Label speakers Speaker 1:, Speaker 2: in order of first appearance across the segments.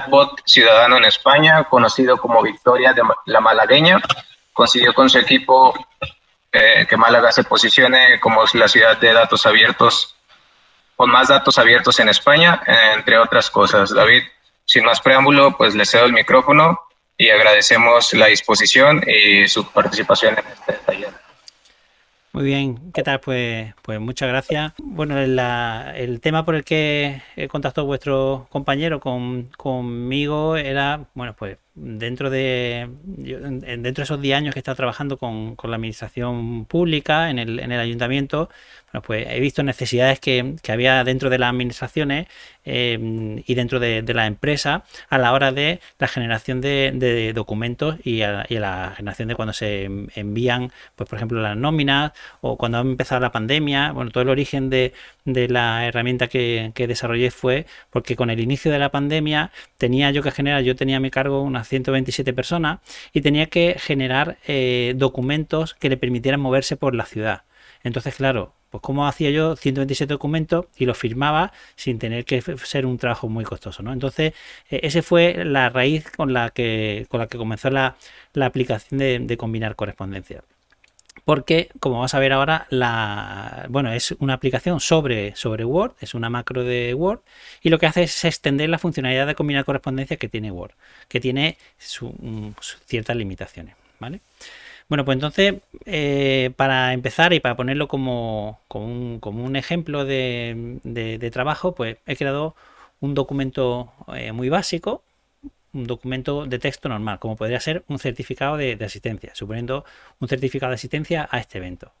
Speaker 1: chatbot ciudadano en España, conocido como Victoria de la Malagueña. Consiguió con su equipo eh, que Málaga se posicione como la ciudad de datos abiertos, con más datos abiertos en España, entre otras cosas. David, sin más preámbulo, pues le cedo el micrófono y agradecemos la disposición y su participación en este taller.
Speaker 2: Muy bien, ¿qué tal? Pues, pues muchas gracias. Bueno, el tema por el que contactó vuestro compañero con, conmigo era, bueno, pues dentro de dentro de esos 10 años que he estado trabajando con, la administración pública en el, en el ayuntamiento, bueno, pues he visto necesidades que, había dentro de las administraciones em, y dentro de, la empresa a la hora de la generación de, documentos y a, la generación de cuando se envían, pues por ejemplo, las nóminas o cuando ha empezado la pandemia. Bueno, todo el origen de, la herramienta que, desarrollé fue porque con el inicio de la pandemia tenía yo que generar, yo tenía a mi cargo unas 127 personas y tenía que generar eh, documentos que le permitieran moverse por la ciudad. Entonces, claro, pues cómo hacía yo 127 documentos y los firmaba sin tener que ser un trabajo muy costoso, ¿no? Entonces, e, esa fue la raíz con la que, con la que comenzó la, aplicación de, combinar correspondencia porque como vamos a ver ahora la bueno es una aplicación sobre sobre Word es una macro de Word y lo que hace es extender la funcionalidad de combinar correspondencia que tiene Word que tiene mm, ciertas limitaciones vale bueno, pues entonces, eh, para empezar y para ponerlo como, un, ejemplo de, trabajo, pues he creado un documento eh, muy básico, un documento de texto normal, como podría ser un certificado de asistencia, suponiendo un certificado de asistencia a este evento.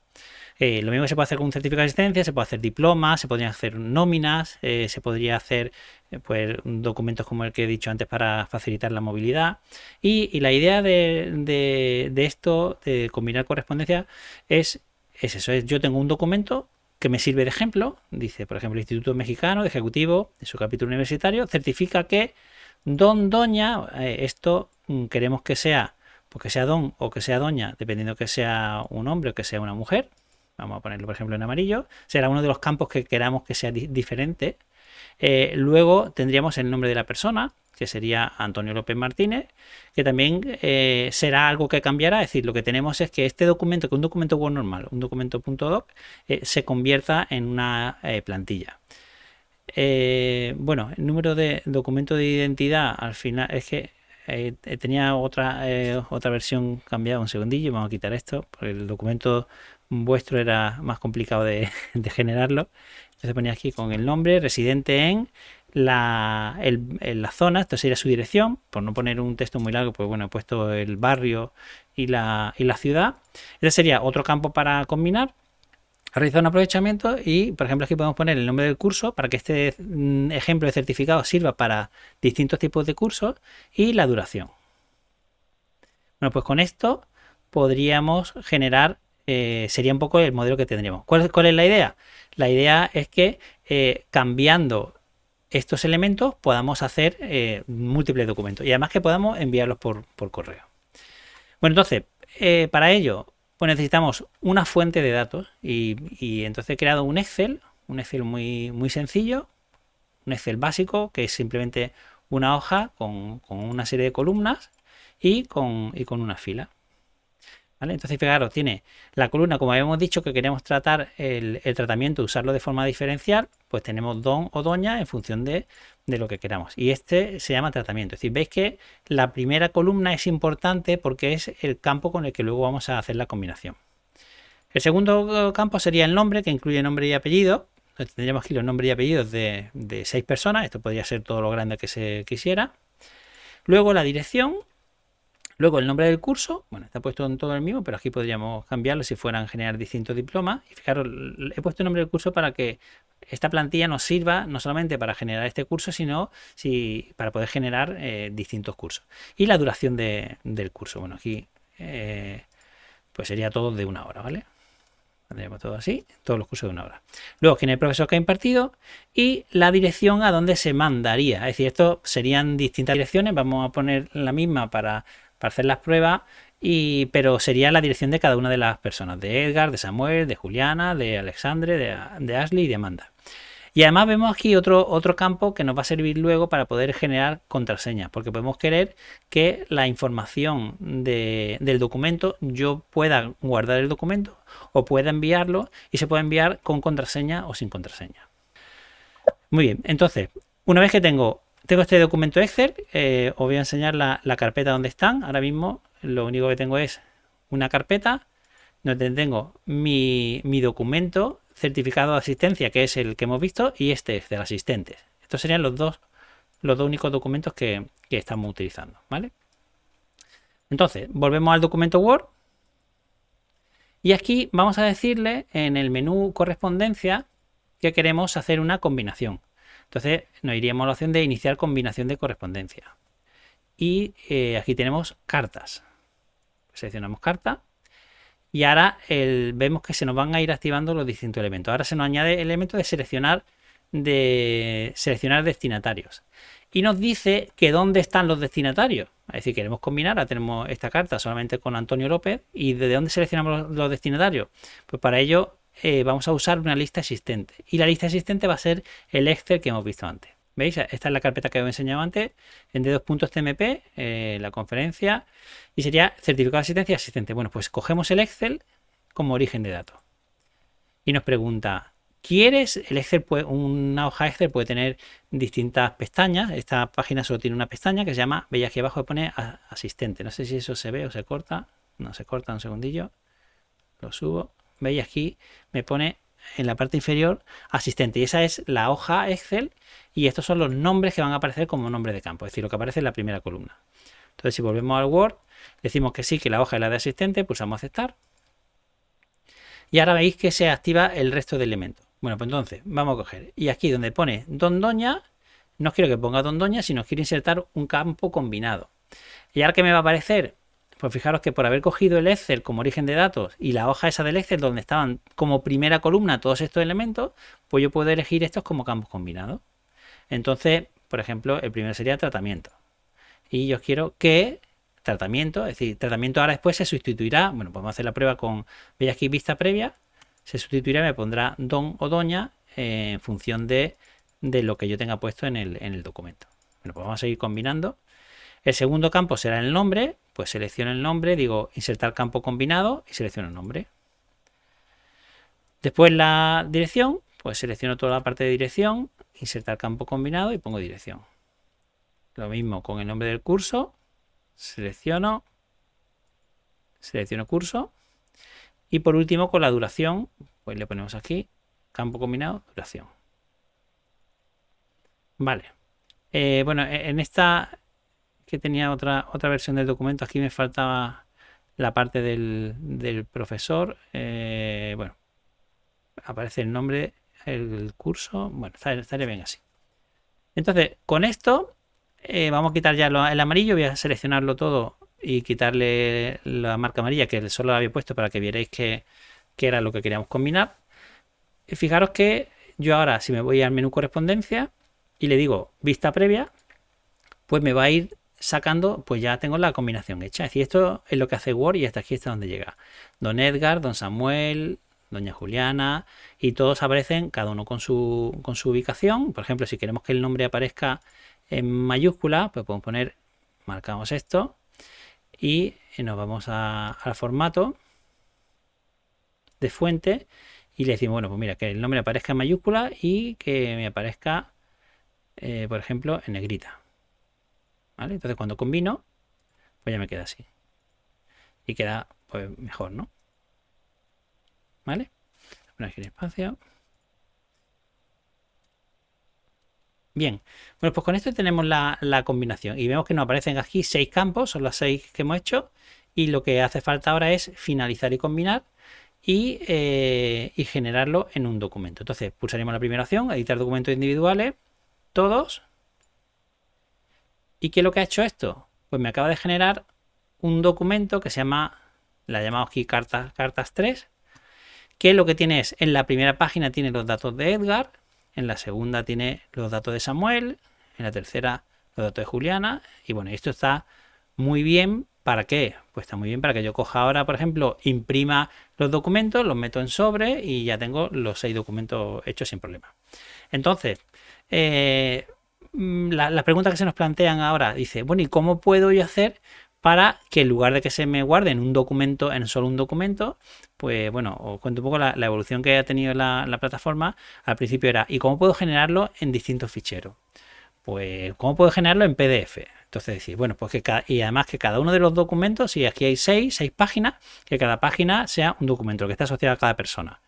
Speaker 2: Eh, lo mismo se puede hacer con un certificado de asistencia, se puede hacer diplomas, se podrían hacer nóminas, eh, se podría hacer eh, pues, documentos como el que he dicho antes para facilitar la movilidad. Y, la idea de, esto, de combinar correspondencia, es, es eso, es yo tengo un documento que me sirve de ejemplo, dice por ejemplo el Instituto Mexicano de Ejecutivo, de su capítulo universitario, certifica que don, doña, esto mm, queremos que sea, porque sea don o que sea doña, dependiendo que sea un hombre o que sea una mujer, vamos a ponerlo por ejemplo en amarillo, será uno de los campos que queramos que sea diferente. Eh, luego tendríamos el nombre de la persona, que sería Antonio López Martínez, que también eh, será algo que cambiará. Es decir, lo que tenemos es que este documento, que un documento Word normal, un documento .doc, eh, se convierta en una plantilla. Bueno, el número de documento de identidad al final es que tenía otra, otra versión cambiada, un segundillo, vamos a quitar esto, porque el documento vuestro era más complicado de, generarlo. Entonces ponía aquí con el nombre, residente en la, la, zona, esto sería su dirección, por no poner un texto muy largo, pues bueno, he puesto el barrio y la, y la ciudad. Este sería otro campo para combinar. Realizar un aprovechamiento y, por ejemplo, aquí podemos poner el nombre del curso para que este mm, ejemplo de certificado sirva para distintos tipos de cursos y la duración. Bueno, pues con esto podríamos generar eh, sería un poco el modelo que tendríamos. ¿Cuál, es la idea? La idea es que eh, cambiando estos elementos podamos hacer eh, múltiples documentos y además que podamos enviarlos por, correo. Bueno, entonces, para ello pues necesitamos una fuente de datos y, entonces he creado un Excel, un Excel muy, muy sencillo, un Excel básico que es simplemente una hoja con, una serie de columnas y con, y con una fila. Entonces, fijaros, tiene la columna, como habíamos dicho, que queremos tratar el, tratamiento, usarlo de forma diferencial, pues tenemos don o doña en función de, lo que queramos. Y este se llama tratamiento. Es decir, veis que la primera columna es importante porque es el campo con el que luego vamos a hacer la combinación. El segundo campo sería el nombre, que incluye nombre y apellido. Entonces, tendríamos aquí los nombres y apellidos de, de seis personas. Esto podría ser todo lo grande que se quisiera. Luego la dirección, Luego el nombre del curso, bueno, está puesto en todo el mismo, pero aquí podríamos cambiarlo si fueran generar distintos diplomas. Y fijaros, he puesto el nombre del curso para que esta plantilla nos sirva no solamente para generar este curso, sino si, para poder generar eh, distintos cursos. Y la duración del curso. Bueno, aquí eh, pues sería todo de una hora, ¿vale? Tendríamos todo así, todos los cursos de una hora. Luego, quién es el profesor que ha impartido y la dirección a donde se mandaría. Es decir, esto serían distintas direcciones. Vamos a poner la misma para para hacer las pruebas, y, pero sería la dirección de cada una de las personas, de Edgar, de Samuel, de Juliana, de Alexandre, de, Ashley y de Amanda. Y además vemos aquí otro, otro campo que nos va a servir luego para poder generar contraseñas, porque podemos querer que la información del documento yo pueda guardar el documento o pueda enviarlo y se puede enviar con contraseña o sin contraseña. Muy bien, entonces, una vez que tengo, tengo este documento Excel, eh, os voy a enseñar la, carpeta donde están. Ahora mismo lo único que tengo es una carpeta donde tengo mi, documento certificado de asistencia, que es el que hemos visto, y este es del asistente. Estos serían los dos, los dos únicos documentos que, estamos utilizando, ¿vale? Entonces, volvemos al documento Word. Y aquí vamos a decirle en el menú correspondencia que queremos hacer una combinación. Entonces nos iríamos a la opción de iniciar combinación de correspondencia. Y eh, aquí tenemos cartas. Seleccionamos carta y ahora vemos que se nos van a ir activando los distintos elementos. Ahora se nos añade el elemento de seleccionar, de seleccionar destinatarios. Y nos dice que dónde están los destinatarios. Es decir, queremos combinar, ahora tenemos esta carta solamente con Antonio López. ¿Y de dónde seleccionamos los destinatarios? Pues para ello eh, vamos a usar una lista existente. Y la lista existente va a ser el Excel que hemos visto antes. ¿Veis? Esta es la carpeta que os he enseñado antes en d2.tmp, eh, la conferencia, y sería certificado de asistencia asistente. Bueno, pues cogemos el Excel como origen de datos. Y nos pregunta, ¿quieres? El Excel puede, una hoja Excel puede tener distintas pestañas. Esta página solo tiene una pestaña que se llama, veis aquí abajo pone asistente. No sé si eso se ve o se corta. No se corta un segundillo. Lo subo. Veis aquí me pone en la parte inferior asistente. Y esa es la hoja Excel y estos son los nombres que van a aparecer como nombre de campo, es decir, lo que aparece en la primera columna. Entonces, si volvemos al Word, decimos que sí, que la hoja es la de asistente, pulsamos aceptar. Y ahora veis que se activa el resto de elementos. Bueno, pues entonces vamos a coger. Y aquí donde pone Don Doña, no quiero que ponga Don Doña, sino quiero insertar un campo combinado. ¿Y ahora qué me va a aparecer? Pues fijaros que por haber cogido el Excel como origen de datos y la hoja esa del Excel donde estaban como primera columna todos estos elementos, pues yo puedo elegir estos como campos combinados. Entonces, por ejemplo, el primero sería tratamiento. Y yo quiero que tratamiento, es decir, tratamiento ahora después se sustituirá, bueno, podemos hacer la prueba con, veis aquí vista previa, se sustituirá, me pondrá don o doña en función de, lo que yo tenga puesto en el, en el documento. Bueno, pues vamos a seguir combinando. El segundo campo será el nombre, pues selecciono el nombre, digo insertar campo combinado y selecciono el nombre. Después la dirección, pues selecciono toda la parte de dirección, insertar campo combinado y pongo dirección. Lo mismo con el nombre del curso, selecciono, selecciono curso y por último con la duración, pues le ponemos aquí campo combinado, duración. Vale. Eh, bueno, e-, en esta que tenía otra, otra versión del documento, aquí me faltaba la parte del, profesor. Eh, bueno, aparece el nombre el curso. Bueno, estaría bien así. Entonces, con esto eh, vamos a quitar ya el amarillo. Voy a seleccionarlo todo y quitarle la marca amarilla que solo la había puesto para que vierais que, era lo que queríamos combinar. Y fijaros que yo ahora, si me voy al menú correspondencia y le digo vista previa, pues me va a ir sacando, pues ya tengo la combinación hecha. Es decir, esto es lo que hace Word y hasta aquí está donde llega. Don Edgar, Don Samuel, doña Juliana, y todos aparecen cada uno con su, con su ubicación. Por ejemplo, si queremos que el nombre aparezca en mayúscula, pues podemos poner, marcamos esto y nos vamos al formato de fuente y le decimos, bueno, pues mira, que el nombre aparezca en mayúscula y que me aparezca, eh, por ejemplo, en negrita. Entonces cuando combino, pues ya me queda así. Y queda pues mejor, ¿no? ¿Vale? aquí espacio. Bien, bueno, pues con esto tenemos la, combinación y vemos que nos aparecen aquí seis campos, son las seis que hemos hecho y lo que hace falta ahora es finalizar y combinar y, eh, y generarlo en un documento. Entonces pulsaremos la primera opción, editar documentos individuales, todos. ¿Y qué es lo que ha hecho esto? Pues me acaba de generar un documento que se llama, la llamamos aquí cartas, cartas 3, que lo que tiene es, en la primera página tiene los datos de Edgar, en la segunda tiene los datos de Samuel, en la tercera los datos de Juliana, y bueno, esto está muy bien, ¿para qué? Pues está muy bien para que yo coja ahora, por ejemplo, imprima los documentos, los meto en sobre y ya tengo los seis documentos hechos sin problema. Entonces, eh, mm, las preguntas que se nos plantean ahora, dice, bueno, ¿y cómo puedo yo hacer para que en lugar de que se me guarde en un documento, en solo un documento, pues bueno, os cuento un poco la, evolución que ha tenido la, plataforma. Al principio era, ¿y cómo puedo generarlo en distintos ficheros? Pues, ¿cómo puedo generarlo en PDF? Entonces decir, bueno, pues que y además que cada uno de los documentos, si aquí hay seis, seis páginas, que cada página sea un documento que está asociado a cada persona.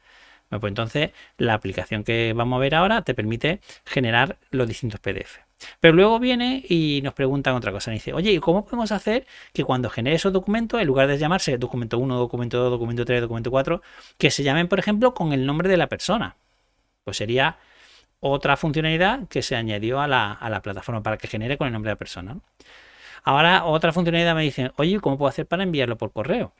Speaker 2: Bueno, pues entonces la aplicación que vamos a ver ahora te permite generar los distintos PDF. Pero luego viene y nos preguntan otra cosa. dice, oye, ¿y cómo podemos hacer que cuando genere esos documentos, en lugar de llamarse documento 1, documento 2, documento 3, documento 4, que se llamen, por ejemplo, con el nombre de la persona? Pues sería otra funcionalidad que se añadió a la, plataforma para que genere con el nombre de la persona. Ahora, otra funcionalidad me dicen, oye, ¿cómo puedo hacer para enviarlo por correo?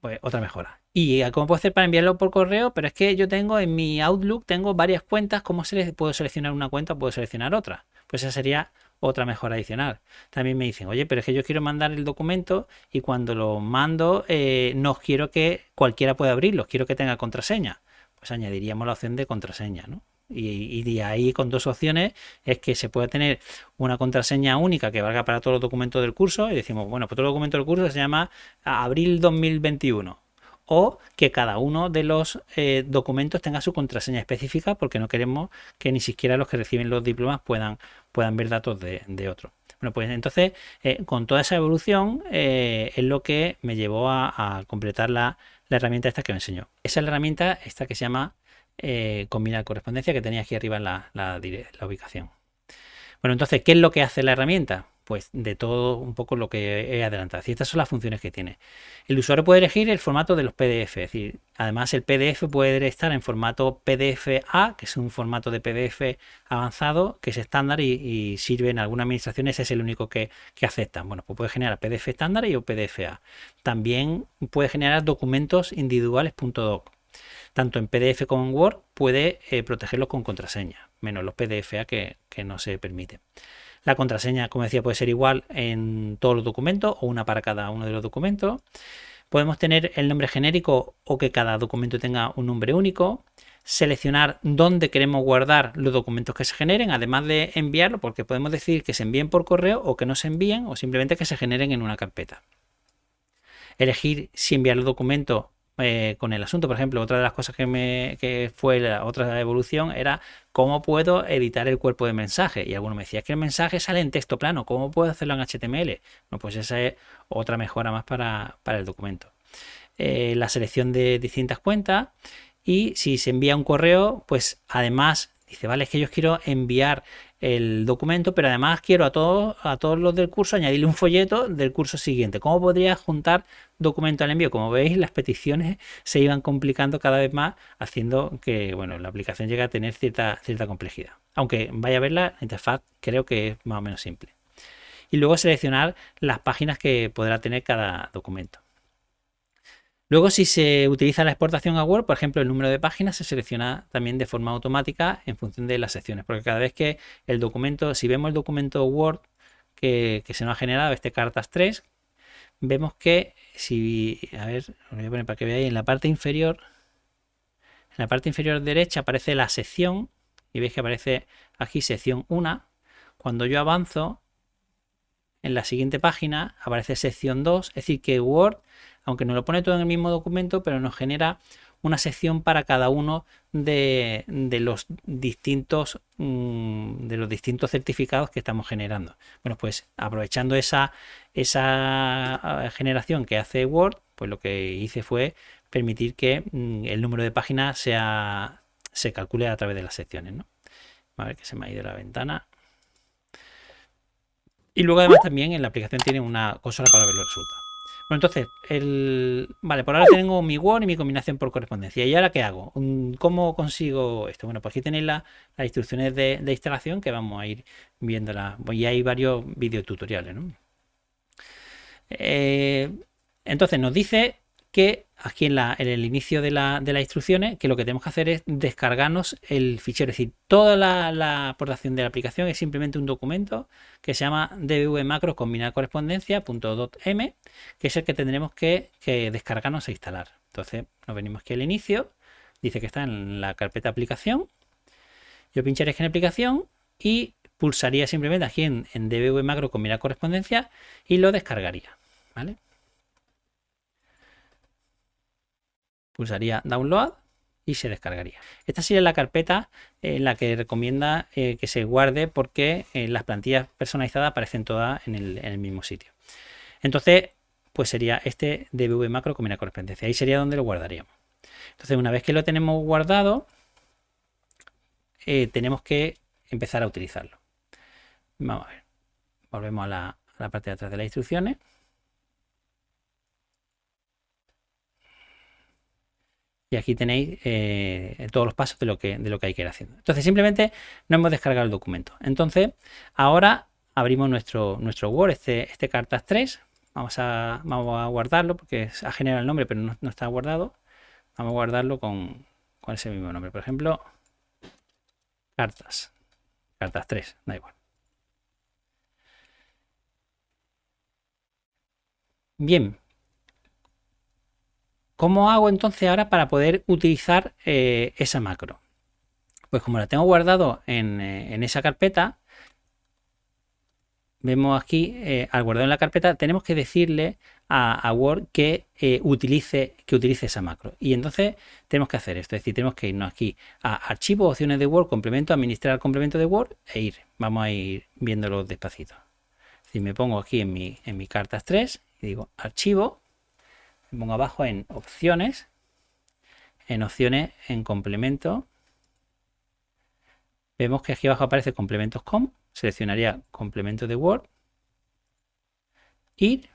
Speaker 2: Pues otra mejora. ¿Y cómo puedo hacer para enviarlo por correo? Pero es que yo tengo en mi Outlook, tengo varias cuentas. ¿Cómo se puedo seleccionar una cuenta o puedo seleccionar otra? Pues esa sería otra mejora adicional. También me dicen, oye, pero es que yo quiero mandar el documento y cuando lo mando eh, no quiero que cualquiera pueda abrirlo, quiero que tenga contraseña. Pues añadiríamos la opción de contraseña, ¿no? Y, de ahí con dos opciones es que se puede tener una contraseña única que valga para todos los documentos del curso y decimos, bueno, pues todo el documento del curso se llama abril 2021 o que cada uno de los eh, documentos tenga su contraseña específica porque no queremos que ni siquiera los que reciben los diplomas puedan, puedan ver datos de, de otros. Bueno, pues entonces eh, con toda esa evolución eh, es lo que me llevó a, completar la, herramienta esta que me enseñó. Esa es la herramienta esta que se llama combinar correspondencia que tenía aquí arriba en la, la ubicación. Bueno, entonces, ¿qué es lo que hace la herramienta? pues de todo un poco lo que he adelantado. Y estas son las funciones que tiene. El usuario puede elegir el formato de los PDF, es decir, además el PDF puede estar en formato PDF-A, que es un formato de PDF avanzado, que es estándar y, sirve en algunas administraciones, es el único que, que aceptan. Bueno, pues puede generar PDF estándar y PDF-A. También puede generar documentos individuales .doc. Tanto en PDF como en Word puede eh, protegerlos con contraseña, menos los PDF-A que, que no se permite. La contraseña, como decía, puede ser igual en todos los documentos o una para cada uno de los documentos. Podemos tener el nombre genérico o que cada documento tenga un nombre único. Seleccionar dónde queremos guardar los documentos que se generen, además de enviarlo, porque podemos decir que se envíen por correo o que no se envíen o simplemente que se generen en una carpeta. Elegir si enviar los documentos eh, con el asunto. Por ejemplo, otra de las cosas que, me, que fue la otra evolución era cómo puedo editar el cuerpo de mensaje. Y alguno me decía que el mensaje sale en texto plano, ¿cómo puedo hacerlo en HTML? Bueno, pues esa es otra mejora más para, el documento. Eh, la selección de distintas cuentas y si se envía un correo, pues además dice, vale, es que yo quiero enviar el documento, pero además quiero a todos, a todos los del curso añadirle un folleto del curso siguiente. ¿Cómo podría juntar documento al envío? Como veis, las peticiones se iban complicando cada vez más, haciendo que bueno, la aplicación llegue a tener cierta, cierta complejidad. Aunque vaya a ver la interfaz, creo que es más o menos simple. Y luego seleccionar las páginas que podrá tener cada documento. Luego, si se utiliza la exportación a Word, por ejemplo, el número de páginas se selecciona también de forma automática en función de las secciones, porque cada vez que el documento, si vemos el documento Word que, se nos ha generado, este cartas 3, vemos que si, a ver, lo voy a poner para que veáis, en la parte inferior, en la parte inferior derecha aparece la sección, y veis que aparece aquí sección 1. Cuando yo avanzo, en la siguiente página aparece sección 2, es decir, que Word aunque nos lo pone todo en el mismo documento, pero nos genera una sección para cada uno de, los distintos mm, de los distintos certificados que estamos generando. Bueno, pues aprovechando esa, esa ah, generación que hace Word, pues lo que hice fue permitir que mm, el número de páginas sea, se calcule a través de las secciones. ¿no? A ver que se me ha ido la ventana. Y luego además también en la aplicación tiene una consola para ver los resultados. Bueno, entonces, el... vale, por ahora tengo mi Word y mi combinación por correspondencia. ¿Y ahora qué hago? ¿Cómo consigo esto? Bueno, pues aquí tenéis las instrucciones de, instalación que vamos a ir viéndolas. Y hay varios videotutoriales, ¿no? Eh, entonces nos dice que aquí en, el inicio de, las instrucciones, que lo que tenemos que hacer es descargarnos el fichero. Es decir, toda la, aportación de la aplicación es simplemente un documento que se llama dbv macro combinar correspondencia.m, que es el que tendremos que, descargarnos e instalar. Entonces nos venimos aquí al inicio, dice que está en la carpeta aplicación. Yo pincharía aquí en aplicación y pulsaría simplemente aquí en, en macro combinar correspondencia y lo descargaría. ¿Vale? Pulsaría download y se descargaría. Esta sería la carpeta en la que recomienda eh, que se guarde porque eh, las plantillas personalizadas aparecen todas en el, mismo sitio. Entonces, pues sería este dbv macro con una correspondencia. Ahí sería donde lo guardaríamos. Entonces, una vez que lo tenemos guardado, eh, tenemos que empezar a utilizarlo. Vamos a ver. Volvemos a la parte de atrás de las instrucciones. Y aquí tenéis eh, todos los pasos de lo, que, de lo que hay que ir haciendo. Entonces simplemente no hemos descargado el documento. Entonces ahora abrimos nuestro, nuestro Word, este, este cartas 3. Vamos a, vamos a guardarlo porque ha generado el nombre pero no, está guardado. Vamos a guardarlo con, con ese mismo nombre. Por ejemplo, cartas. Cartas 3, da igual. Bien, ¿Cómo hago entonces ahora para poder utilizar eh, esa macro? Pues como la tengo guardado en, eh, esa carpeta, vemos aquí, eh, al guardar en la carpeta, tenemos que decirle a, Word que, utilice, que utilice esa macro. Y entonces tenemos que hacer esto, es decir, tenemos que irnos aquí a Archivo, Opciones de Word, Complemento, Administrar Complemento de Word e ir. Vamos a ir viéndolo despacito. Si me pongo aquí en mi, en mi Cartas 3 y digo Archivo, pongo abajo en opciones, en opciones, en complemento, vemos que aquí abajo aparece complementos com, seleccionaría complemento de Word, ir,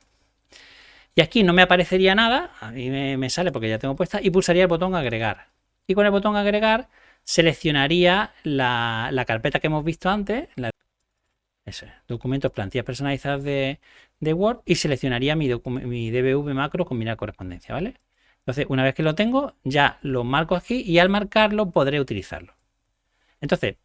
Speaker 2: y aquí no me aparecería nada, a mí me, sale porque ya tengo puesta, y pulsaría el botón agregar. Y con el botón agregar seleccionaría la, carpeta que hemos visto antes, documentos, plantillas personalizadas de, Word y seleccionaría mi, mi DBV macro combinar correspondencia, ¿vale? Entonces, una vez que lo tengo, ya lo marco aquí y al marcarlo podré utilizarlo. Entonces,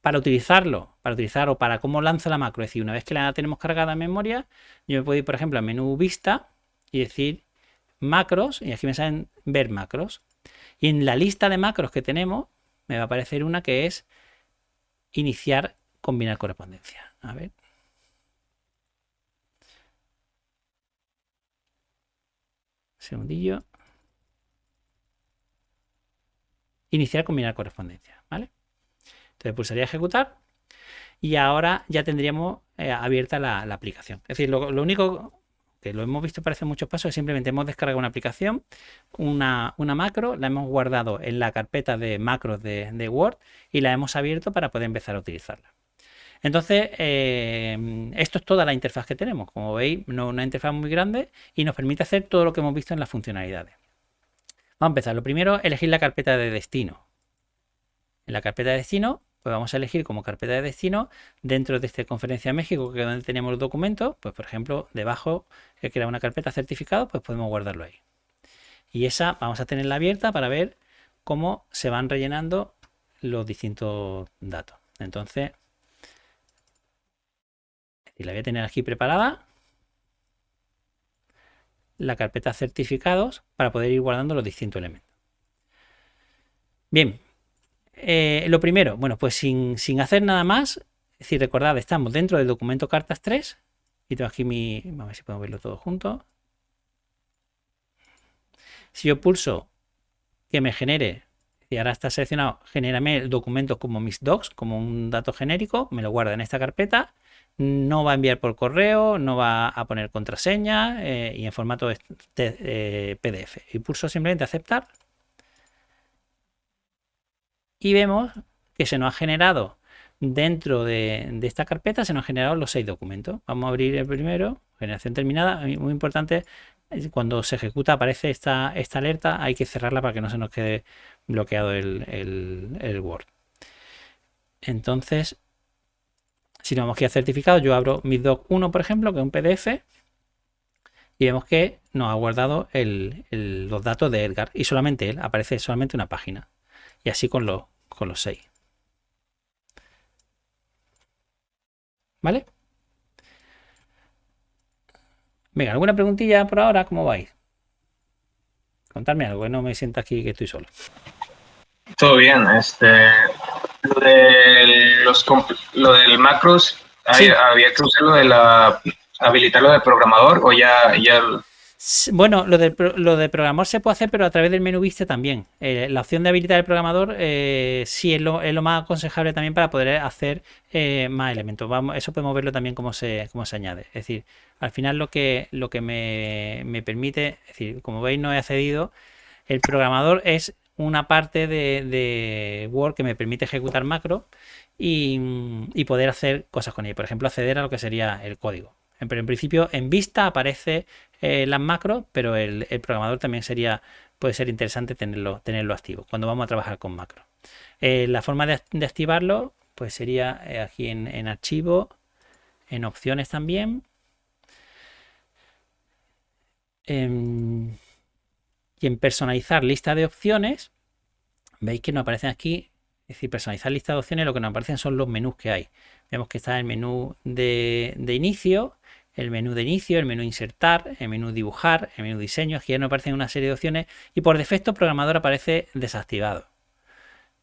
Speaker 2: para utilizarlo, para utilizar o para cómo lanza la macro, es decir, una vez que la tenemos cargada en memoria, yo me puedo ir, por ejemplo, a menú vista y decir macros, y aquí me salen ver macros. Y en la lista de macros que tenemos, me va a aparecer una que es iniciar combinar correspondencia. A ver. Segundillo. Iniciar combinar correspondencia, ¿vale? Entonces pulsaría ejecutar y ahora ya tendríamos eh, abierta la, aplicación. Es decir, lo, único que lo hemos visto parece muchos pasos es simplemente hemos descargado una aplicación, una, macro, la hemos guardado en la carpeta de macros de Word y la hemos abierto para poder empezar a utilizarla. Entonces, eh, esto es toda la interfaz que tenemos. Como veis, no una interfaz muy grande y nos permite hacer todo lo que hemos visto en las funcionalidades. Vamos a empezar. Lo primero, elegir la carpeta de destino. En la carpeta de destino, pues vamos a elegir como carpeta de destino dentro de esta conferencia México, que es donde tenemos los documentos, pues por ejemplo, debajo, que era una carpeta certificado, pues podemos guardarlo ahí. Y esa vamos a tenerla abierta para ver cómo se van rellenando los distintos datos. Entonces, y la voy a tener aquí preparada. La carpeta certificados para poder ir guardando los distintos elementos. Bien, eh, lo primero, bueno, pues sin, hacer nada más, es decir, recordad, estamos dentro del documento cartas 3 y tengo aquí mi, vamos a ver si podemos verlo todo junto. Si yo pulso que me genere, y ahora está seleccionado, genérame el documento como mis docs, como un dato genérico, me lo guarda en esta carpeta no va a enviar por correo, no va a poner contraseña eh, y en formato eh, PDF. Y pulso simplemente aceptar. Y vemos que se nos ha generado dentro de, esta carpeta, se nos han generado los seis documentos. Vamos a abrir el primero, generación terminada. Muy importante, cuando se ejecuta aparece esta, alerta, hay que cerrarla para que no se nos quede bloqueado el Word. Entonces, si no vamos aquí a certificado, yo abro mi doc 1, por ejemplo, que es un PDF, y vemos que nos ha guardado los datos de Edgar y solamente él, aparece solamente una página. Y así con, los con los seis. ¿Vale? Venga, ¿alguna preguntilla por ahora? ¿Cómo vais? Contadme algo, que no me sienta aquí que estoy solo.
Speaker 1: Todo bien, este lo de los lo del macros, había que usarlo de la habilitarlo de programador o ya, ya
Speaker 2: bueno, lo de, lo de programador se puede hacer, pero a través del menú viste también. Eh, la opción de habilitar el programador eh, sí es lo, es lo, más aconsejable también para poder hacer eh, más elementos. Vamos, eso podemos verlo también cómo se, cómo se añade. Es decir, al final lo que, lo que me, me permite, es decir, como veis no he accedido, el programador es una parte de, Word que me permite ejecutar macro y, poder hacer cosas con ella. Por ejemplo, acceder a lo que sería el código. Pero en principio en vista aparece eh, las macros, pero el, programador también sería, puede ser interesante tenerlo, tenerlo activo cuando vamos a trabajar con macro. Eh, la forma de, activarlo pues sería eh, aquí en, archivo, en opciones también. Em, y en personalizar lista de opciones, veis que nos aparecen aquí, es decir, personalizar lista de opciones, lo que nos aparecen son los menús que hay. Vemos que está el menú de, inicio, el menú de inicio, el menú insertar, el menú dibujar, el menú diseño. Aquí ya nos aparecen una serie de opciones y por defecto programador aparece desactivado.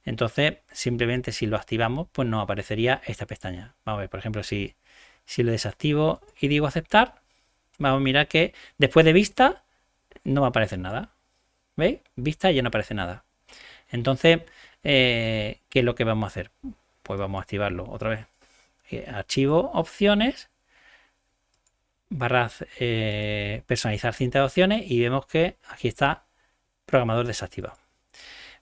Speaker 2: Entonces, simplemente si lo activamos, pues nos aparecería esta pestaña. Vamos a ver, por ejemplo, si, si lo desactivo y digo aceptar, vamos a mirar que después de vista no va a aparecer nada. ¿Veis? Vista ya no aparece nada. Entonces, eh, ¿qué es lo que vamos a hacer? Pues vamos a activarlo otra vez. Eh, archivo, opciones, barra eh, personalizar cinta de opciones y vemos que aquí está programador desactivado.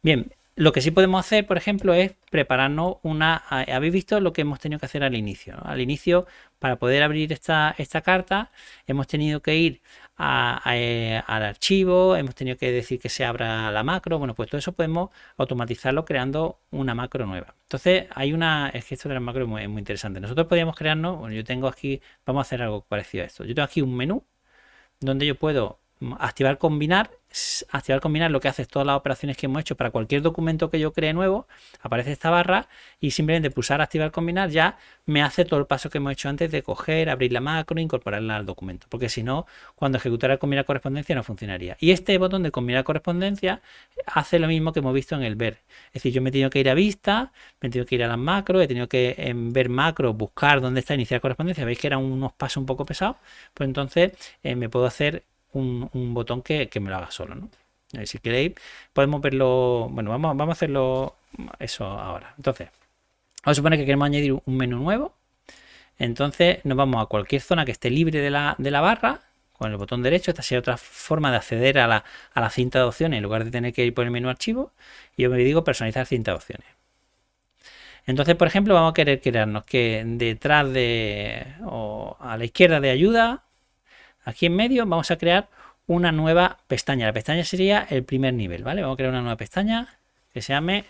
Speaker 2: Bien, lo que sí podemos hacer, por ejemplo, es prepararnos una... Habéis visto lo que hemos tenido que hacer al inicio. Al inicio, para poder abrir esta, esta carta, hemos tenido que ir eh, al archivo, hemos tenido que decir que se abra la macro. Bueno, pues todo eso podemos automatizarlo creando una macro nueva. Entonces, hay una... Es que esto de la macro es muy, muy interesante. Nosotros podríamos crearnos... Bueno, yo tengo aquí... Vamos a hacer algo parecido a esto. Yo tengo aquí un menú donde yo puedo activar combinar activar combinar lo que hace es todas las operaciones que hemos hecho para cualquier documento que yo cree nuevo aparece esta barra y simplemente pulsar activar combinar ya me hace todo el paso que hemos hecho antes de coger abrir la macro incorporarla al documento porque si no cuando ejecutara combinar correspondencia no funcionaría. Y este botón de combinar correspondencia hace lo mismo que hemos visto en el ver. Es decir yo me he tenido que ir a vista me he tenido que ir a las macros he tenido que en ver macro buscar dónde está iniciar correspondencia veis que eran unos pasos un poco pesados pues entonces eh, me puedo hacer un, botón que, me lo haga solo. ¿no? Si queréis, podemos verlo. Bueno, vamos, vamos a hacerlo eso ahora. Entonces, vamos a suponer que queremos añadir un menú nuevo. Entonces, nos vamos a cualquier zona que esté libre de la, de la barra con el botón derecho. Esta sería otra forma de acceder a la, a la cinta de opciones en lugar de tener que ir por el menú archivo. Y yo me digo personalizar cinta de opciones. Entonces, por ejemplo, vamos a querer crearnos que detrás de o a la izquierda de ayuda Aquí en medio vamos a crear una nueva pestaña. La pestaña sería el primer nivel, ¿vale? Vamos a crear una nueva pestaña que se llame...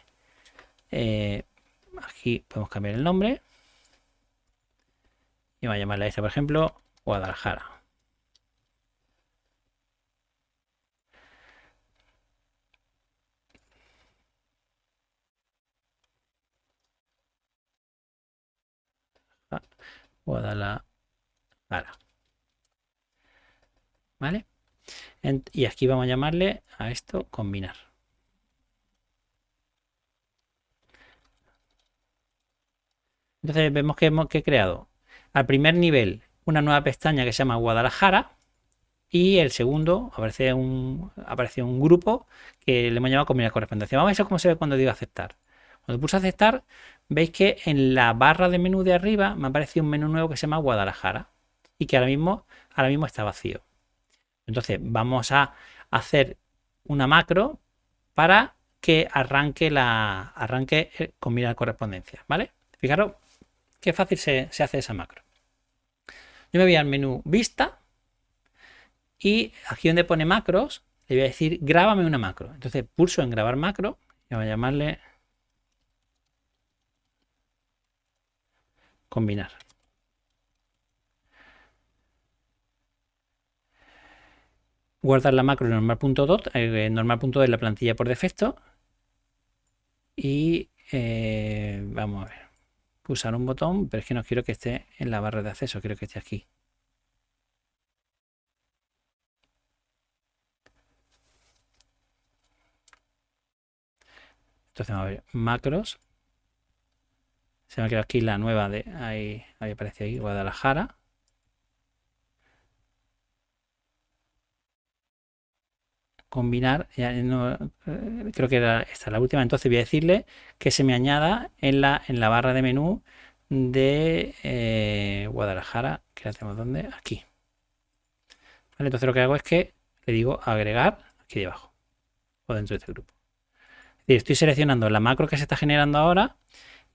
Speaker 2: Eh, aquí podemos cambiar el nombre. Y vamos a llamarla esta, por ejemplo, Guadalajara. Guadalajara. ¿Vale? y aquí vamos a llamarle a esto combinar. Entonces vemos que hemos que creado al primer nivel una nueva pestaña que se llama Guadalajara y el segundo aparece un, aparece un grupo que le hemos llamado combinar correspondencia. Vamos a ver cómo se ve cuando digo aceptar. Cuando pulso aceptar, veis que en la barra de menú de arriba me aparece un menú nuevo que se llama Guadalajara y que ahora mismo, ahora mismo está vacío. Entonces vamos a hacer una macro para que arranque la arranque eh, con correspondencia, ¿vale? Fijaros qué fácil se, hace esa macro. Yo me voy al menú vista y aquí donde pone macros le voy a decir grábame una macro. Entonces pulso en grabar macro y voy a llamarle combinar. Guardar la macro normal.dot, normal.dot es la plantilla por defecto. Y eh, vamos a ver, pulsar un botón, pero es que no quiero que esté en la barra de acceso, quiero que esté aquí. Entonces vamos a ver, macros. Se me ha quedado aquí la nueva de ahí, ahí aparece ahí, Guadalajara. Combinar, eh, creo que era esta la última, entonces voy a decirle que se me añada en la, en la barra de menú de eh, Guadalajara, que la tenemos donde, aquí. entonces lo que hago es que le digo agregar aquí debajo o dentro de este grupo. estoy seleccionando la macro que se está generando ahora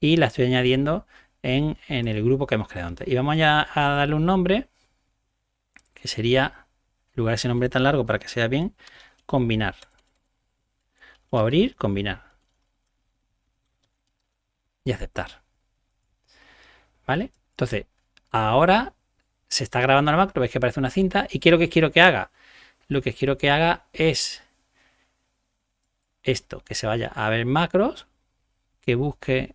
Speaker 2: y la estoy añadiendo en, el grupo que hemos creado antes. Y vamos ya a darle un nombre que sería, en lugar de ese nombre tan largo para que sea bien, combinar. O abrir, combinar. Y aceptar. ¿Vale? Entonces, ahora se está grabando la macro, veis que aparece una cinta y quiero que quiero que haga. Lo que quiero que haga es esto, que se vaya a ver macros, que busque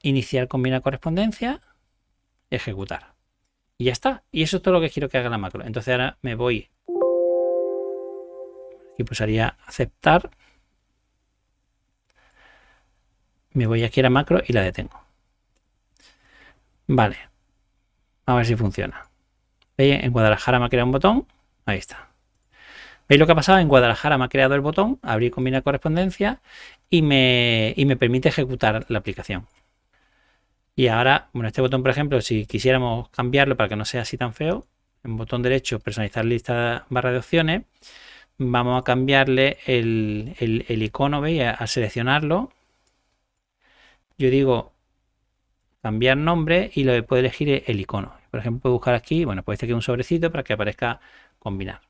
Speaker 2: iniciar combinar correspondencia, ejecutar. Y ya está. Y eso es todo lo que quiero que haga la macro. Entonces ahora me voy. y pulsaría aceptar. Me voy aquí a la macro y la detengo. Vale. A ver si funciona. ¿Veis? En Guadalajara me ha creado un botón. Ahí está. ¿Veis lo que ha pasado? En Guadalajara me ha creado el botón, abrir combinar correspondencia y me, y me permite ejecutar la aplicación. Y ahora, bueno, este botón, por ejemplo, si quisiéramos cambiarlo para que no sea así tan feo, en botón derecho, personalizar lista barra de opciones, vamos a cambiarle el, icono, ¿veis? Al seleccionarlo, yo digo cambiar nombre y lo puedo elegir el icono. Por ejemplo, puedo buscar aquí, bueno, puede ser que un sobrecito para que aparezca combinar.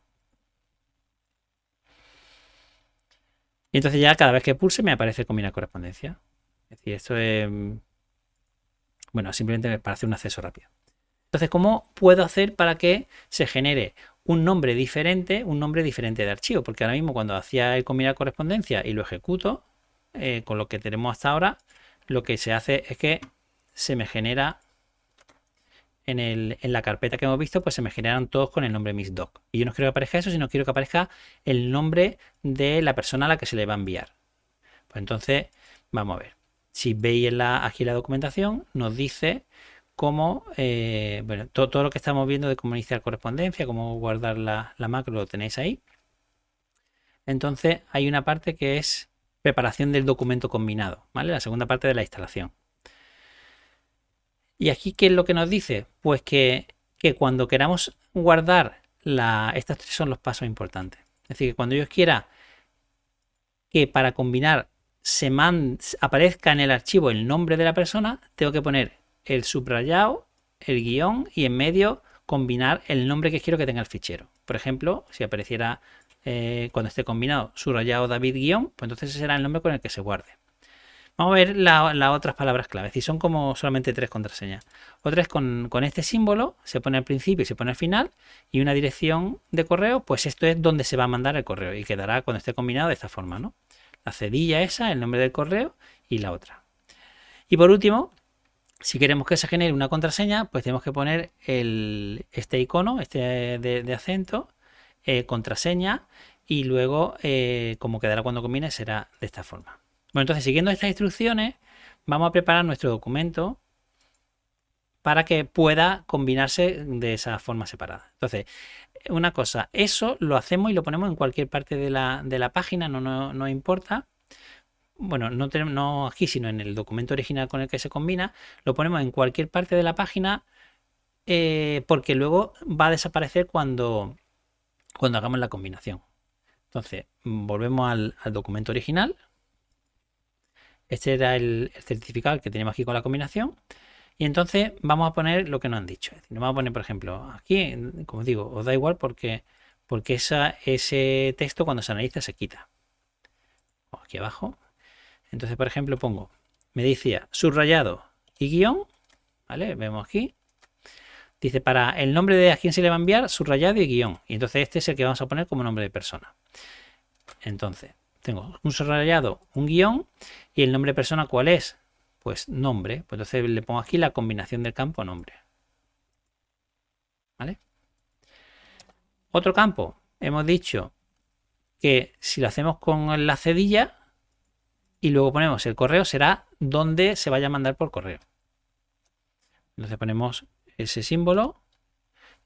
Speaker 2: Y entonces ya cada vez que pulse me aparece combinar correspondencia. Es decir, esto es bueno, simplemente para hacer un acceso rápido. Entonces, ¿cómo puedo hacer para que se genere un nombre diferente, un nombre diferente de archivo? Porque ahora mismo cuando hacía el combinar correspondencia y lo ejecuto, eh, con lo que tenemos hasta ahora, lo que se hace es que se me genera en, la carpeta que hemos visto, pues se me generan todos con el nombre mixdoc. Y yo no quiero que aparezca eso, sino quiero que aparezca el nombre de la persona a la que se le va a enviar. Pues entonces, vamos a ver. Si veis en la, aquí la documentación, nos dice cómo, eh, bueno, todo, lo que estamos viendo de cómo iniciar correspondencia, cómo guardar la, macro, lo tenéis ahí. Entonces hay una parte que es preparación del documento combinado, ¿vale? La segunda parte de la instalación. Y aquí, ¿qué es lo que nos dice? Pues que, cuando queramos guardar la... Estos tres son los pasos importantes. Es decir, que cuando yo quiera que para combinar aparezca en el archivo el nombre de la persona, tengo que poner el subrayado, el guion y en medio combinar el nombre que quiero que tenga el fichero. Por ejemplo, si apareciera eh, cuando esté combinado subrayado David guion, pues entonces ese será el nombre con el que se guarde. Vamos a ver las otras palabras claves. Y son como solamente tres contraseñas. Otra es con, con, este símbolo, se pone al principio y se pone al final. Y una dirección de correo, pues esto es donde se va a mandar el correo. Y quedará cuando esté combinado de esta forma, ¿no? La cedilla esa, el nombre del correo y la otra. Y por último, si queremos que se genere una contraseña, pues tenemos que poner este icono, este de, acento, eh, contraseña y luego, eh, como quedará cuando combine, será de esta forma. Bueno, entonces siguiendo estas instrucciones, vamos a preparar nuestro documento para que pueda combinarse de esa forma separada. Entonces, una cosa, eso lo hacemos y lo ponemos en cualquier parte de la, página, no, no, importa. Bueno, no, tenemos, no aquí, sino en el documento original con el que se combina, lo ponemos en cualquier parte de la página eh, porque luego va a desaparecer cuando, cuando hagamos la combinación. Entonces, volvemos al, documento original. Este era el, el certificado que tenemos aquí con la combinación. Y entonces vamos a poner lo que nos han dicho. Es decir, vamos a poner, por ejemplo, aquí, como digo, os da igual porque, porque ese texto cuando se analiza se quita. Aquí abajo. Entonces, por ejemplo, pongo, me decía subrayado y guion, ¿vale? Vemos aquí. Dice, para el nombre de a quién se le va a enviar, subrayado y guion. Y entonces este es el que vamos a poner como nombre de persona. Entonces, tengo un subrayado, un guion y el nombre de persona, ¿cuál es? Pues nombre. Pues entonces le pongo aquí la combinación del campo nombre. ¿Vale? Otro campo. Hemos dicho que si lo hacemos con la cedilla y luego ponemos el correo, será donde se vaya a mandar por correo. Entonces ponemos ese símbolo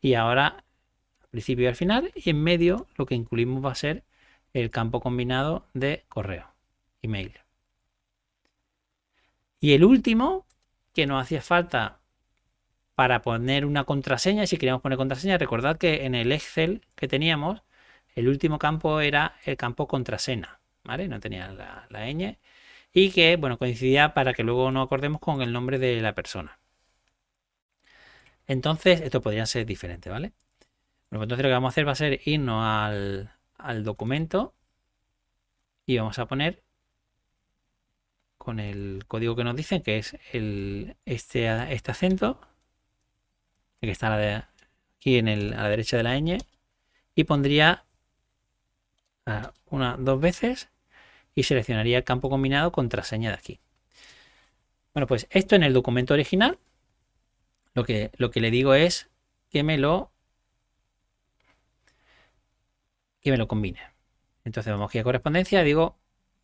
Speaker 2: y ahora al principio y al final y en medio lo que incluimos va a ser el campo combinado de correo, email. Y el último, que nos hacía falta para poner una contraseña, si queríamos poner contraseña, recordad que en el Excel que teníamos, el último campo era el campo contraseña, ¿vale? No tenía la, ñ y que, bueno, coincidía para que luego nos acordemos con el nombre de la persona. Entonces, esto podría ser diferente, ¿vale? Bueno, pues entonces lo que vamos a hacer va a ser irnos al, al documento y vamos a poner con el código que nos dicen que es el, este, este acento que está aquí en el, a la derecha de la ñ y pondría una dos veces y seleccionaría el campo combinado contraseña de aquí. Bueno, pues esto en el documento original lo que, lo que le digo es que me lo que me lo combine. Entonces vamos aquí a correspondencia, digo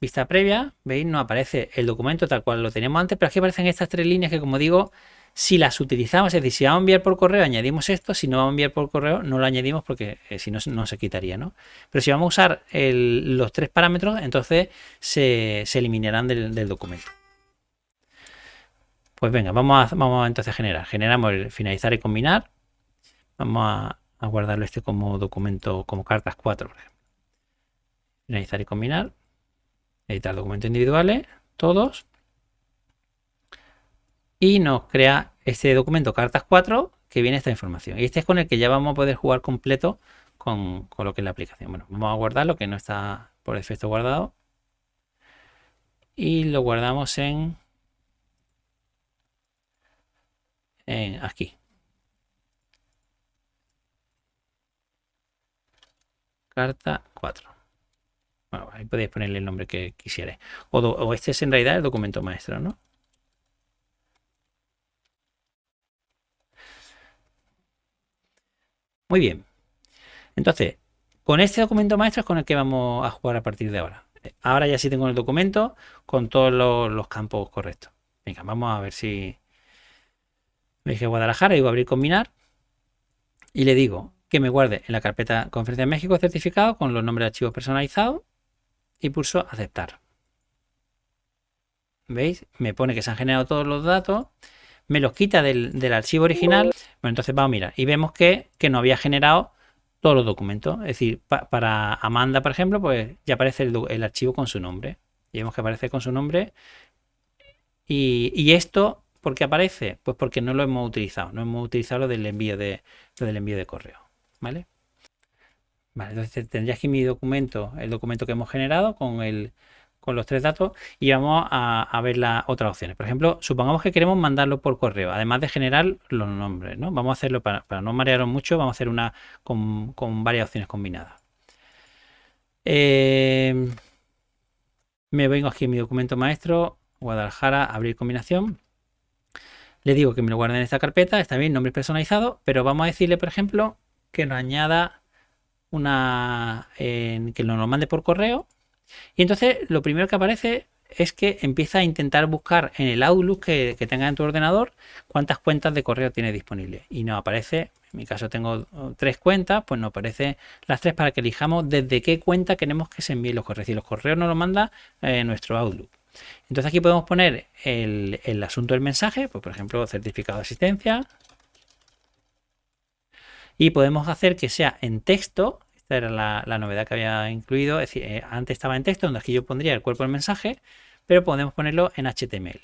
Speaker 2: vista previa, veis, no aparece el documento tal cual lo teníamos antes, pero aquí aparecen estas tres líneas que como digo, si las utilizamos, es decir, si vamos a enviar por correo añadimos esto, si no vamos a enviar por correo no lo añadimos porque eh, si no, no se quitaría, ¿no? Pero si vamos a usar los tres parámetros, entonces se, eliminarán del, documento. Pues venga, vamos a, entonces generar. Generamos el finalizar y combinar. Vamos a, a guardarlo este como documento, como cartas 4, por ejemplo. Finalizar y combinar. Editar documentos individuales, todos. Y nos crea este documento cartas 4 que viene esta información. Y este es con el que ya vamos a poder jugar completo con, con lo que es la aplicación. Bueno, vamos a guardar lo que no está por defecto guardado. Y lo guardamos en, en aquí. carta 4. Ahí podéis ponerle el nombre que quisierais. O, este es en realidad el documento maestro, ¿no? Muy bien. Entonces, con este documento maestro es con el que vamos a jugar a partir de ahora. Ahora ya sí tengo el documento con todos los, campos correctos. Venga, vamos a ver si... Me dije Guadalajara, digo abrir combinar. Y le digo que me guarde en la carpeta Conferencia de México certificado con los nombres de archivos personalizados y pulso aceptar. ¿Veis? Me pone que se han generado todos los datos, me los quita del, archivo original. Bueno, entonces vamos a mirar y vemos que, no había generado todos los documentos. Es decir, para Amanda, por ejemplo, pues ya aparece el, archivo con su nombre. Y vemos que aparece con su nombre. Y, y esto, ¿por qué aparece? Pues porque no lo hemos utilizado. No hemos utilizado lo del envío de, lo del envío de correo. ¿vale? Vale, entonces tendría aquí mi documento, el documento que hemos generado con, los tres datos y vamos a, ver las otras opciones. Por ejemplo, supongamos que queremos mandarlo por correo, además de generar los nombres, ¿no? Vamos a hacerlo para, no marearos mucho, vamos a hacer una con, varias opciones combinadas. Eh, me vengo aquí en mi documento maestro, Guadalajara, abrir combinación. Le digo que me lo guarde en esta carpeta, está bien, nombre personalizado, pero vamos a decirle, por ejemplo, que nos añada una que nos lo mande por correo. Y entonces lo primero que aparece es que empieza a intentar buscar en el Outlook que, tenga en tu ordenador cuántas cuentas de correo tiene disponible y nos aparece en mi caso tengo tres cuentas pues nos aparece las tres para que elijamos desde qué cuenta queremos que se envíen los correos. Y los correos nos los manda eh, nuestro Outlook. Entonces aquí podemos poner el, el asunto del mensaje pues por ejemplo certificado de asistencia y podemos hacer que sea en texto. Esta era la, novedad que había incluido. Es decir, eh, antes estaba en texto, donde aquí yo pondría el cuerpo del mensaje, pero podemos ponerlo en HTML.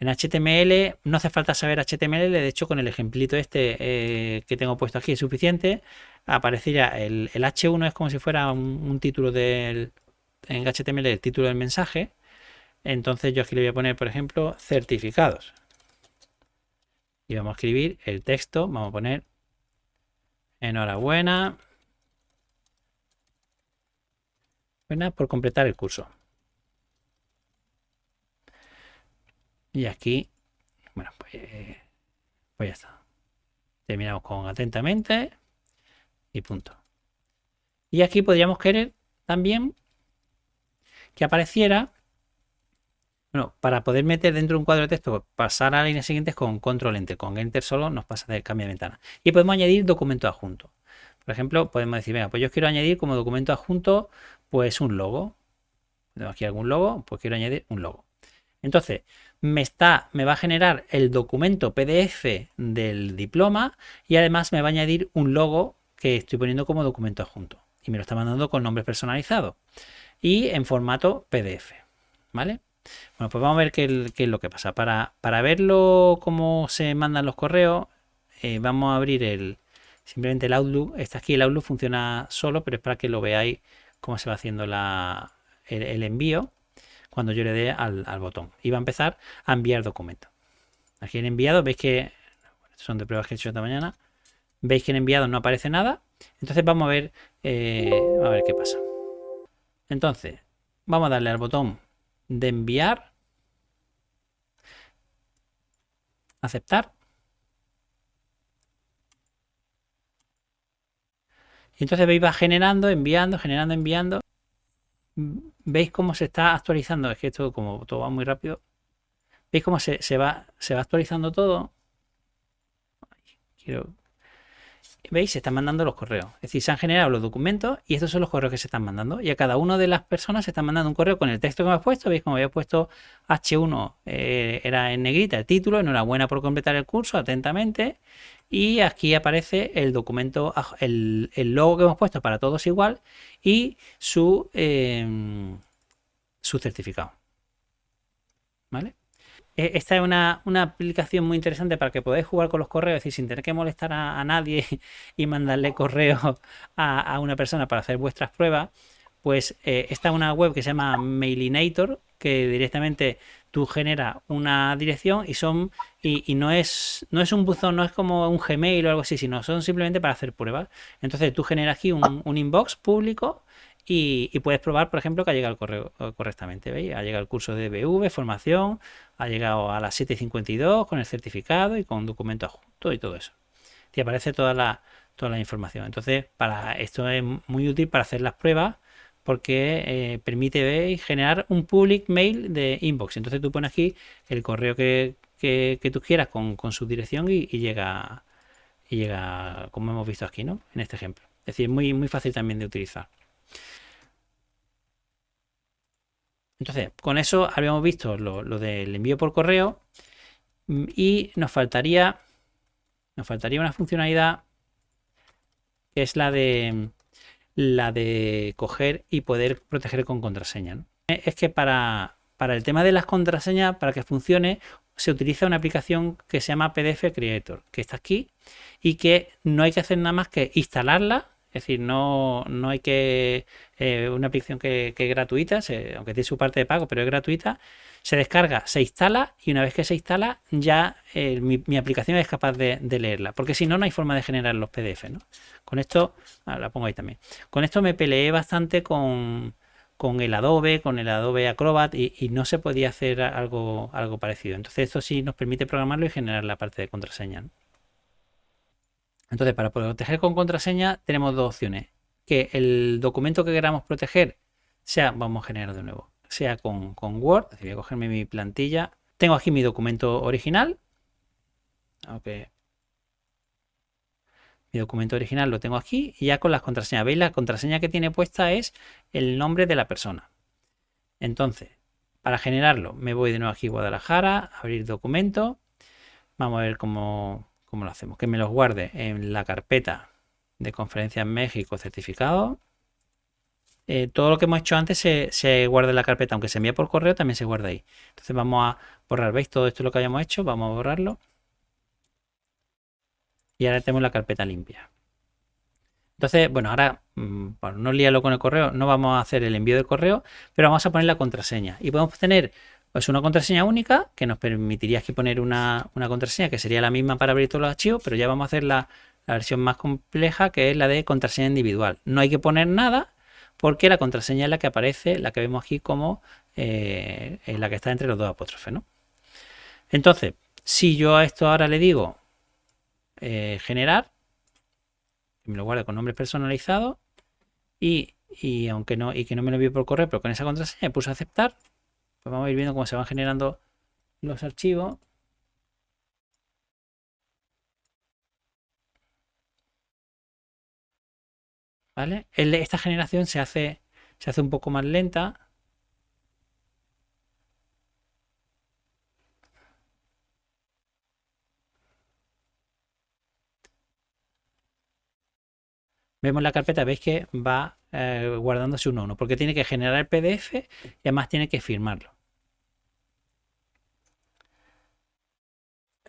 Speaker 2: En HTML no hace falta saber HTML, de hecho con el ejemplito este eh, que tengo puesto aquí es suficiente. Aparecería el, H1 es como si fuera un, título del en HTML el título del mensaje. Entonces yo aquí le voy a poner, por ejemplo, certificados. y vamos a escribir el texto, vamos a poner enhorabuena buena por completar el curso. Y aquí, bueno, pues, pues ya está. Terminamos con atentamente y punto. Y aquí podríamos querer también que apareciera, bueno, para poder meter dentro de un cuadro de texto, pasar a las líneas siguientes con control enter, con enter solo nos pasa de cambio de ventana. Y podemos añadir documento adjunto. Por ejemplo, podemos decir, venga, pues yo quiero añadir como documento adjunto, pues un logo. Tengo aquí algún logo, pues quiero añadir un logo. Entonces, me, está, me va a generar el documento PDF del diploma y además me va a añadir un logo que estoy poniendo como documento adjunto. Y me lo está mandando con nombre personalizado y en formato PDF. ¿Vale? Bueno, pues vamos a ver qué, es lo que pasa. Para, para verlo cómo se mandan los correos, eh, vamos a abrir el simplemente el Outlook. Está aquí, el Outlook funciona solo, pero es para que lo veáis cómo se va haciendo la, el envío cuando yo le dé al, botón. Y va a empezar a enviar documentos. Aquí en enviado, veis que son de pruebas que he hecho esta mañana. Veis que en enviado no aparece nada. Entonces vamos a ver, eh, a ver qué pasa. Entonces, vamos a darle al botón de enviar. Aceptar. Y entonces veis va generando, enviando, generando, enviando veis cómo se está actualizando. Es que esto, como todo va muy rápido, veis cómo se, va, se va actualizando todo. Quiero... ¿Veis? Se están mandando los correos. Es decir, se han generado los documentos y estos son los correos que se están mandando. Y a cada una de las personas se están mandando un correo con el texto que hemos puesto. ¿Veis? Como había puesto H1, eh, era en negrita el título. Enhorabuena por completar el curso, atentamente. Y aquí aparece el documento, el, logo que hemos puesto para todos igual y su, em, su certificado. ¿Vale? E, esta es una, aplicación muy interesante para que podáis jugar con los correos, es decir, sin tener que molestar a, nadie y mandarle correo a, una persona para hacer vuestras pruebas. Pues eh, esta es una web que se llama Mailinator, que directamente tú generas una dirección y son y, no es no es un buzón, no es como un Gmail o algo así, sino son simplemente para hacer pruebas. Entonces tú generas aquí un, inbox público y, puedes probar, por ejemplo, que ha llegado el correo eh, correctamente. ¿veis? Ha llegado el curso de BV, formación, ha llegado a las 7.52 con el certificado y con documento adjunto y todo eso. Te aparece toda la, toda la información. Entonces, para esto es muy útil para hacer las pruebas porque eh, permite generar un public mail de inbox. Entonces tú pones aquí el correo que, tú quieras con, su dirección y, llega llega como hemos visto aquí, ¿no? En este ejemplo. Es decir, muy, muy fácil también de utilizar. Entonces, con eso habíamos visto lo, del envío por correo mm, y nos faltaría, nos faltaría una funcionalidad que es la de la de coger y poder proteger con contraseña. Es que para, para el tema de las contraseñas, para que funcione, se utiliza una aplicación que se llama PDF Creator, que está aquí y que no hay que hacer nada más que instalarla es decir, no, no hay que... Eh, una aplicación que, es gratuita, aunque tiene su parte de pago, pero es gratuita. Se descarga, se instala y una vez que se instala ya eh, mi, aplicación es capaz de, leerla. Porque si no, no hay forma de generar los PDF. ¿no? Con esto, ah, la pongo ahí también. Con esto me peleé bastante con, el Adobe, con el Adobe Acrobat y, no se podía hacer algo, algo parecido. Entonces esto sí nos permite programarlo y generar la parte de contraseña. Entonces, para proteger con contraseña tenemos dos opciones. Que el documento que queramos proteger sea, vamos a generar de nuevo, sea con, Word. voy a cogerme mi plantilla. Tengo aquí mi documento original. Mi documento original lo tengo aquí y ya con las contraseñas. ¿Veis? La contraseña que tiene puesta es el nombre de la persona. Entonces, para generarlo, me voy de nuevo aquí a Guadalajara, abrir documento. Vamos a ver cómo, ¿Cómo lo hacemos? Que me los guarde en la carpeta de conferencia en México certificado. Eh, todo lo que hemos hecho antes se, guarda en la carpeta, aunque se envía por correo, también se guarda ahí. Entonces vamos a borrar, ¿veis? Todo esto lo que hayamos hecho, vamos a borrarlo. Y ahora tenemos la carpeta limpia. Entonces, bueno, ahora, mm, no líalo con el correo, no vamos a hacer el envío de correo, pero vamos a poner la contraseña. Y podemos tener es una contraseña única que nos permitiría aquí poner una, contraseña que sería la misma para abrir todos los archivos, pero ya vamos a hacer la, versión más compleja que es la de contraseña individual. No hay que poner nada porque la contraseña es la que aparece, la que vemos aquí como eh, la que está entre los dos apóstrofes. ¿no? Entonces, si yo a esto ahora le digo eh, generar, me lo guarde con nombres personalizados y, aunque no y que no me lo envíe por correo, pero con esa contraseña me puse aceptar, pues vamos a ir viendo cómo se van generando los archivos. ¿Vale? Esta generación se hace, se hace un poco más lenta. Vemos la carpeta, veis que va eh, guardándose uno a uno, porque tiene que generar el PDF y además tiene que firmarlo.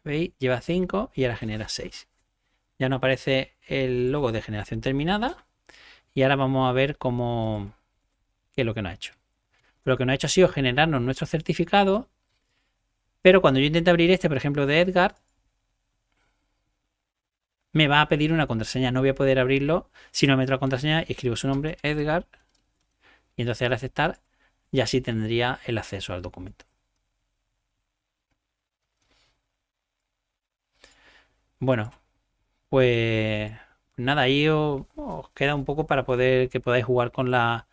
Speaker 2: ¿Veis? Lleva 5 y ahora genera 6. Ya no aparece el logo de generación terminada. Y ahora vamos a ver cómo qué es lo que nos ha hecho. Lo que nos ha hecho ha sido generarnos nuestro certificado. Pero cuando yo intento abrir este, por ejemplo, de Edgar, me va a pedir una contraseña. No voy a poder abrirlo si no meto la contraseña y escribo su nombre, Edgar. Y entonces al aceptar, ya sí tendría el acceso al documento. Bueno, pues nada, ahí os, queda un poco para poder que podáis jugar con la,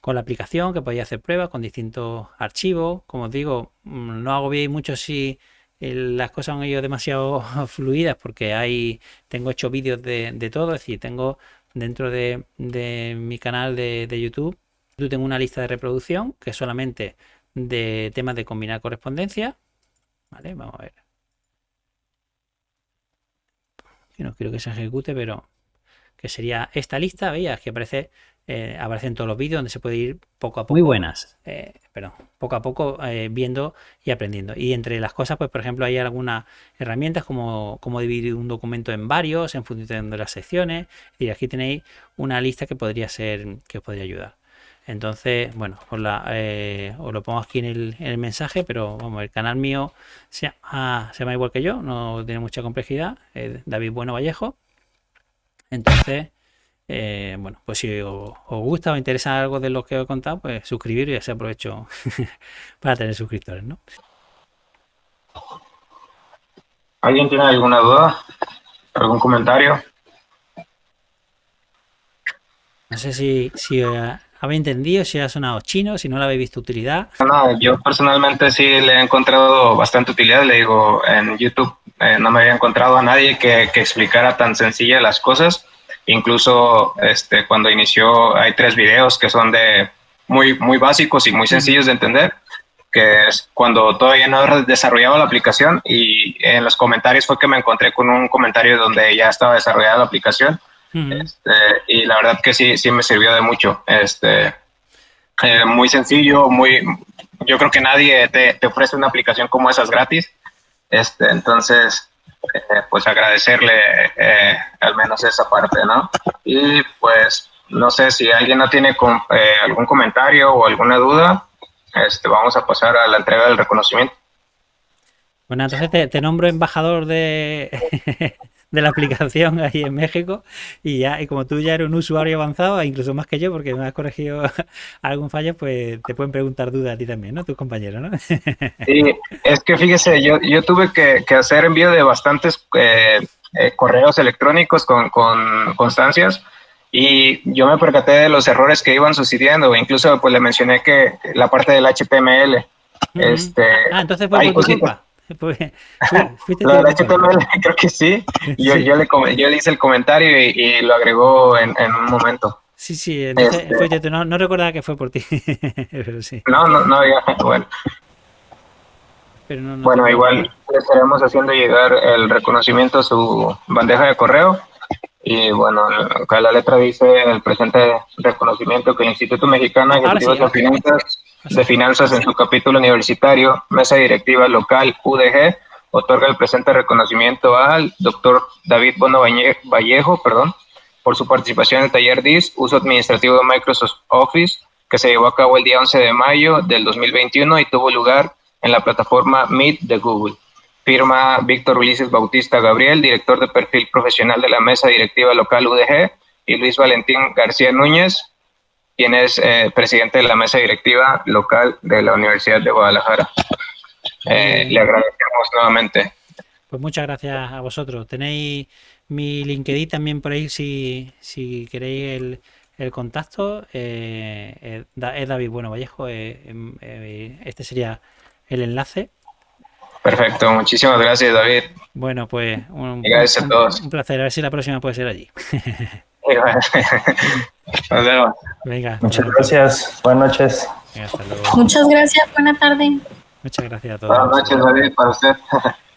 Speaker 2: con la aplicación, que podáis hacer pruebas con distintos archivos. Como os digo, mm, no hago bien mucho si las cosas han ido demasiado fluidas porque hay tengo hecho vídeos de, todo, es decir, tengo dentro de, mi canal de, YouTube, yo tengo una lista de reproducción que es solamente de temas de combinar correspondencia. Vale, vamos a ver. No quiero que se ejecute, pero que sería esta lista, veías que aparece eh, aparecen todos los vídeos donde se puede ir poco a poco.
Speaker 3: Muy buenas.
Speaker 2: Eh, perdón, poco a poco eh, viendo y aprendiendo. Y entre las cosas, pues por ejemplo, hay algunas herramientas como, como dividir un documento en varios en función de las secciones. Y aquí tenéis una lista que podría ser, que os podría ayudar. Entonces, bueno, os, la, os lo pongo aquí en el, en el, mensaje, pero vamos, el canal mío se llama, se llama igual que yo, no tiene mucha complejidad, David Bueno Vallejo. Entonces, eh, bueno, pues si os, gusta o interesa algo de lo que os he contado, pues suscribiros y así aprovecho para tener suscriptores, ¿no?
Speaker 1: ¿Alguien tiene alguna duda? ¿Algún comentario?
Speaker 2: No sé si, si eh, habéis entendido, si ha sonado chino, si no le habéis visto utilidad.
Speaker 1: No, yo personalmente sí le he encontrado bastante utilidad. Le digo, en YouTube eh, no me había encontrado a nadie que, que explicara tan sencilla las cosas Incluso este, cuando inició hay tres videos que son de muy, muy básicos y muy sencillos de entender, que es cuando todavía no desarrollaba la aplicación y en los comentarios fue que me encontré con un comentario donde ya estaba desarrollada la aplicación este, y la verdad que sí, sí me sirvió de mucho. Este, eh, muy sencillo, muy, yo creo que nadie te, te, ofrece una aplicación como esas gratis. Este, entonces, eh, pues agradecerle eh, al menos esa parte, ¿no? Y pues no sé si alguien no tiene eh, algún comentario o alguna duda, este, vamos a pasar a la entrega del reconocimiento.
Speaker 2: Bueno, entonces te nombro embajador de, de la aplicación ahí en México y ya y como tú ya eres un usuario avanzado, incluso más que yo porque me has corregido algún fallo, pues te pueden preguntar dudas a ti también, ¿no? Tus compañeros, ¿no?
Speaker 1: Sí, es que fíjese, yo, yo tuve que, hacer envío de bastantes eh, eh, correos electrónicos con, con constancias y yo me percaté de los errores que iban sucediendo, incluso pues le mencioné que la parte del HTML, este,
Speaker 2: ah, entonces fue por culpa. Pues,
Speaker 1: la creo que sí. Yo, Yo, le, yo le hice el comentario y, lo agregó en, en, un momento.
Speaker 2: Sí, sí, este no, no, recordaba que fue por ti, pero sí.
Speaker 1: No, no, no, ya, bueno. bueno, igual le estaremos haciendo llegar el reconocimiento a su bandeja de correo. Y bueno, acá la letra dice el presente reconocimiento que el Instituto Mexicano de Ejecutivos de Finanzas de Finanzas en su capítulo universitario, Mesa Directiva Local UDG, otorga el presente reconocimiento al doctor David Bono Vallejo, perdón, por su participación en el taller DIS, uso administrativo de Microsoft Office, que se llevó a cabo el día 11 de mayo del 2021 y tuvo lugar en la plataforma Meet de Google. Firma Víctor Ulises Bautista Gabriel, director de perfil profesional de la mesa directiva local UDG, y Luis Valentín García Núñez, quien es eh, presidente de la mesa directiva local de la Universidad de Guadalajara. Eh, le agradecemos nuevamente.
Speaker 2: Pues muchas gracias a vosotros. Tenéis mi LinkedIn también por ahí si, si queréis el, el contacto. Eh, es David Bueno Vallejo. Em, este sería el enlace.
Speaker 1: Perfecto, muchísimas gracias David.
Speaker 2: Bueno, pues un,
Speaker 1: gracias a todos.
Speaker 2: un placer. A ver si la próxima puede ser allí.
Speaker 1: Nos vemos.
Speaker 2: Venga.
Speaker 3: Muchas gracias. Buenas noches.
Speaker 2: Venga, hasta luego.
Speaker 4: Muchas gracias. Buena tarde.
Speaker 2: Muchas gracias a todos.
Speaker 1: Buenas noches, David, para usted.